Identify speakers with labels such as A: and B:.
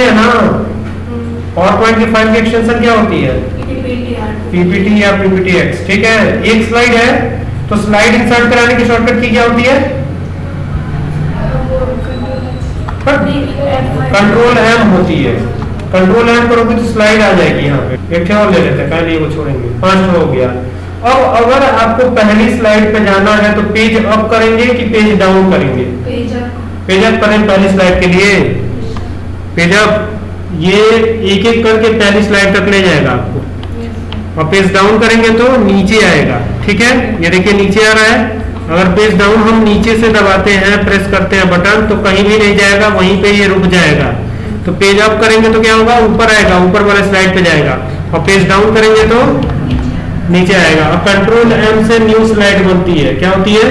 A: है ना? PowerPoint की फ़ाइल की एक्सटेंशन क्या होती है? पीपीटी या पीपीटी एक्स ठीक है? एक स्लाइड है तो स्लाइड इंसर्ट कराने की शॉर्टकट की क्या होती है? कंट्रोल एम होती है। कंट्रोल एम करोगे तो स्लाइड आ जाएगी यहाँ पे। एक और ले लेते हैं पहले वो छोड़ेंगे। पाँच हो गया। अब अगर आपको पहली स्लाइड पे जाना है तो पेज अप करेंगे कि पेज डाउन करेंगे? पेज अप करें पहली स्लाइड के लिए। पेज अप ये एक एक करके पहली स्लाइड तक ले जाएगा आपको। और पेज डाउन करेंगे तो नीचे आएगा, ठीक है? ये देखिए, नीचे आ रहा है। अगर पेज डाउन हम नीचे से दबाते हैं प्रेस करते हैं बटन तो कहीं भी नहीं जाएगा, वहीं पे ये रुक जाएगा। तो पेज अप करेंगे तो क्या होगा? ऊपर आएगा, ऊपर वाले स्लाइड पे जाएगा। और पेज डाउन करेंगे तो नीचे आएगा। अब कंट्रोल एम से न्यू स्लाइड बनती है। क्या होती है?